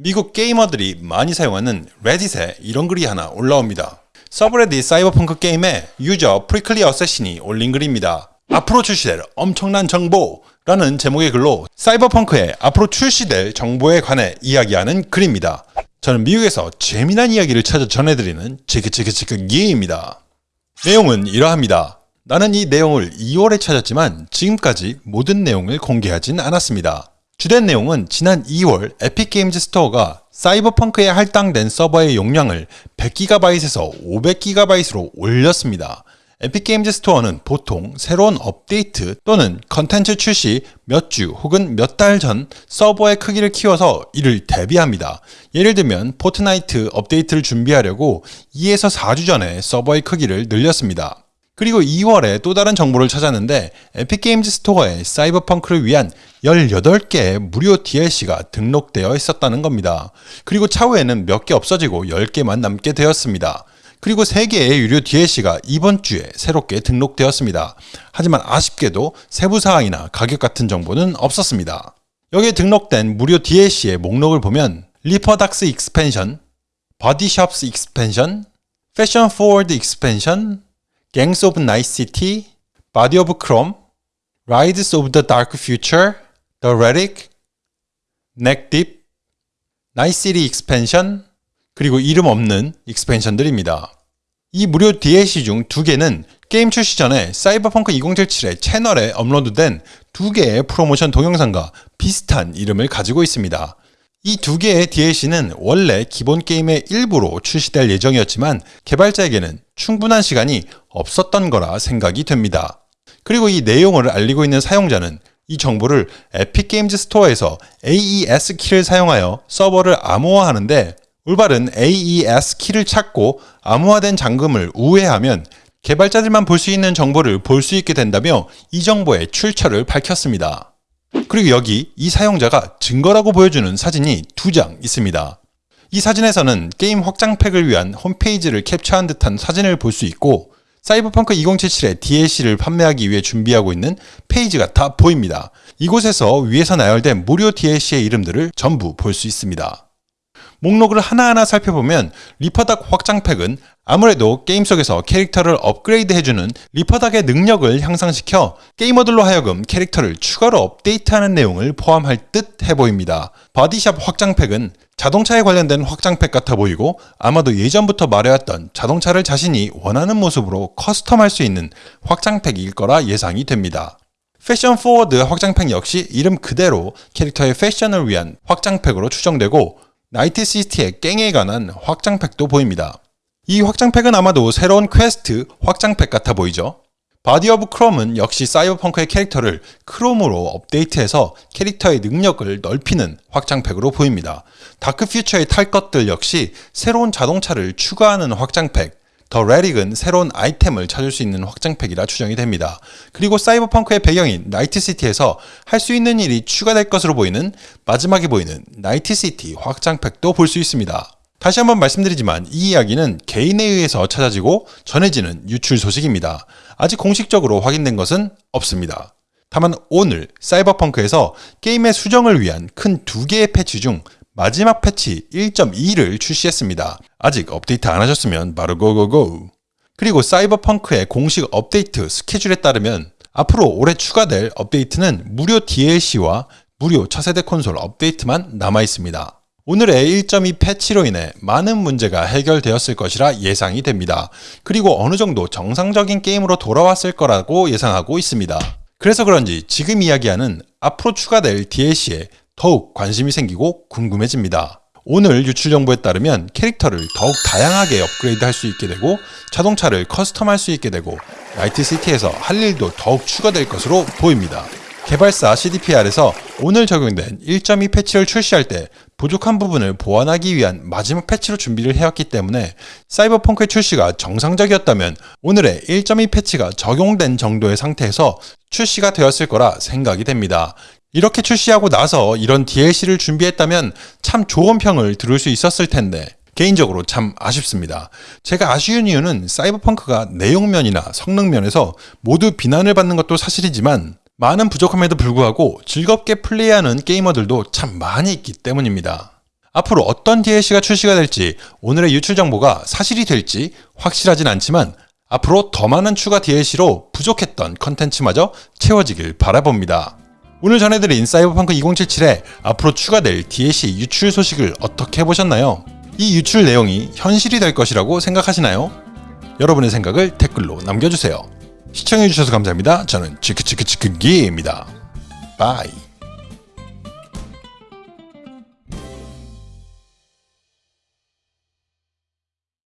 미국 게이머들이 많이 사용하는 Reddit에 이런 글이 하나 올라옵니다. subreddit Cyberpunk 게임에 유저 Prickly Assassin이 올린 글입니다. 앞으로 출시될 엄청난 정보 라는 제목의 글로 사이버펑크의 앞으로 출시될 정보에 관해 이야기하는 글입니다. 저는 미국에서 재미난 이야기를 찾아 전해드리는 치크치크치크 기입니다. 내용은 이러합니다. 나는 이 내용을 2월에 찾았지만 지금까지 모든 내용을 공개하진 않았습니다. 주된 내용은 지난 2월 Epic Games Store가 Cyberpunk에 할당된 서버의 용량을 100GB에서 500GB로 올렸습니다. Epic Games Store는 보통 새로운 업데이트 또는 컨텐츠 출시 몇 주 혹은 몇 달 전 서버의 크기를 키워서 이를 대비합니다. 예를 들면 Fortnite 업데이트를 준비하려고 2에서 4주 전에 서버의 크기를 늘렸습니다. 그리고 2월에 또 다른 정보를 찾았는데 Epic Games Store에 Cyberpunk를 위한 18개의 무료 DLC가 등록되어 있었다는 겁니다. 그리고 차후에는 몇 개 없어지고 10개만 남게 되었습니다. 그리고 3개의 유료 DLC가 이번 주에 새롭게 등록되었습니다. 하지만 아쉽게도 세부사항이나 가격 같은 정보는 없었습니다. 여기에 등록된 무료 DLC의 목록을 보면 Ripperdocs Expansion, Body Shops Expansion, Fashion Forward Expansion, Gangs of Night City, Body of Chrome, Rides of the Dark Future, The Relic, Neck Deep, Night City Expansion, 그리고 이름 없는 expansion들입니다. 이 무료 DLC 중 두 개는 게임 출시 전에 사이버펑크 2077의 채널에 업로드된 두 개의 프로모션 동영상과 비슷한 이름을 가지고 있습니다. 이 두 개의 DLC는 원래 기본 게임의 일부로 출시될 예정이었지만 개발자에게는 충분한 시간이 없었던 거라 생각이 됩니다. 그리고 이 내용을 알리고 있는 사용자는 이 정보를 Epic Games Store에서 AES 키를 사용하여 서버를 암호화하는데 올바른 AES 키를 찾고 암호화된 잠금을 우회하면 개발자들만 볼 수 있는 정보를 볼 수 있게 된다며 이 정보의 출처를 밝혔습니다. 그리고 여기 이 사용자가 증거라고 보여주는 사진이 두 장 있습니다. 이 사진에서는 게임 확장팩을 위한 홈페이지를 캡처한 듯한 사진을 볼 수 있고 사이버펑크 2077의 DLC를 판매하기 위해 준비하고 있는 페이지가 다 보입니다. 이곳에서 위에서 나열된 무료 DLC의 이름들을 전부 볼 수 있습니다. 목록을 하나하나 살펴보면 Ripperdoc 확장팩은 아무래도 게임 속에서 캐릭터를 업그레이드 해주는 Ripperdoc의 능력을 향상시켜 게이머들로 하여금 캐릭터를 추가로 업데이트하는 내용을 포함할 듯 해보입니다. Body Shop 확장팩은 자동차에 관련된 확장팩 같아 보이고 아마도 예전부터 말해왔던 자동차를 자신이 원하는 모습으로 custom할 수 있는 확장팩일 거라 예상이 됩니다. Fashion Forward 확장팩 역시 이름 그대로 캐릭터의 패션을 위한 확장팩으로 추정되고 Night City의 깽에 관한 확장팩도 보입니다. 이 확장팩은 아마도 새로운 퀘스트 확장팩 같아 보이죠? Body of Chrome은 역시 사이버펑크의 캐릭터를 크롬으로 업데이트해서 캐릭터의 능력을 넓히는 확장팩으로 보입니다. 다크 퓨처의 탈 것들 역시 새로운 자동차를 추가하는 확장팩, The Relic은 새로운 아이템을 찾을 수 있는 확장팩이라 추정이 됩니다. 그리고 사이버펑크의 배경인 Night City에서 할 수 있는 일이 추가될 것으로 보이는 마지막에 보이는 Night City 확장팩도 볼 수 있습니다. 다시 한번 말씀드리지만 이 이야기는 개인에 의해서 찾아지고 전해지는 유출 소식입니다. 아직 공식적으로 확인된 것은 없습니다. 다만 오늘 사이버펑크에서 게임의 수정을 위한 큰 두 개의 패치 중 마지막 패치 1.2를 출시했습니다. 아직 업데이트 안 하셨으면 바로 고고고! 그리고 사이버펑크의 공식 업데이트 스케줄에 따르면 앞으로 올해 추가될 업데이트는 무료 DLC와 무료 차세대 콘솔 업데이트만 남아 있습니다. 오늘의 1.2 패치로 인해 많은 문제가 해결되었을 것이라 예상이 됩니다. 그리고 어느 정도 정상적인 게임으로 돌아왔을 거라고 예상하고 있습니다. 그래서 그런지 지금 이야기하는 앞으로 추가될 DLC에 더욱 관심이 생기고 궁금해집니다. 오늘 유출 정보에 따르면 캐릭터를 더욱 다양하게 업그레이드 할 수 있게 되고 자동차를 커스텀할 수 있게 되고 나이트시티에서 할 일도 더욱 추가될 것으로 보입니다. 개발사 CDPR에서 오늘 적용된 1.2 패치를 출시할 때 부족한 부분을 보완하기 위한 마지막 패치로 준비를 해왔기 때문에 사이버펑크의 출시가 정상적이었다면 오늘의 1.2 패치가 적용된 정도의 상태에서 출시가 되었을 거라 생각이 됩니다. 이렇게 출시하고 나서 이런 DLC를 준비했다면 참 좋은 평을 들을 수 있었을 텐데 개인적으로 참 아쉽습니다. 제가 아쉬운 이유는 사이버펑크가 내용면이나 성능면에서 모두 비난을 받는 것도 사실이지만 많은 부족함에도 불구하고 즐겁게 플레이하는 게이머들도 참 많이 있기 때문입니다. 앞으로 어떤 DLC가 출시가 될지 오늘의 유출 정보가 사실이 될지 확실하진 않지만 앞으로 더 많은 추가 DLC로 부족했던 컨텐츠마저 채워지길 바라봅니다. 오늘 전해드린 사이버펑크 2077에 앞으로 추가될 DLC 유출 소식을 어떻게 보셨나요? 이 유출 내용이 현실이 될 것이라고 생각하시나요? 여러분의 생각을 댓글로 남겨주세요. 시청해주셔서 감사합니다. 저는 치크치크치크기입니다. Bye.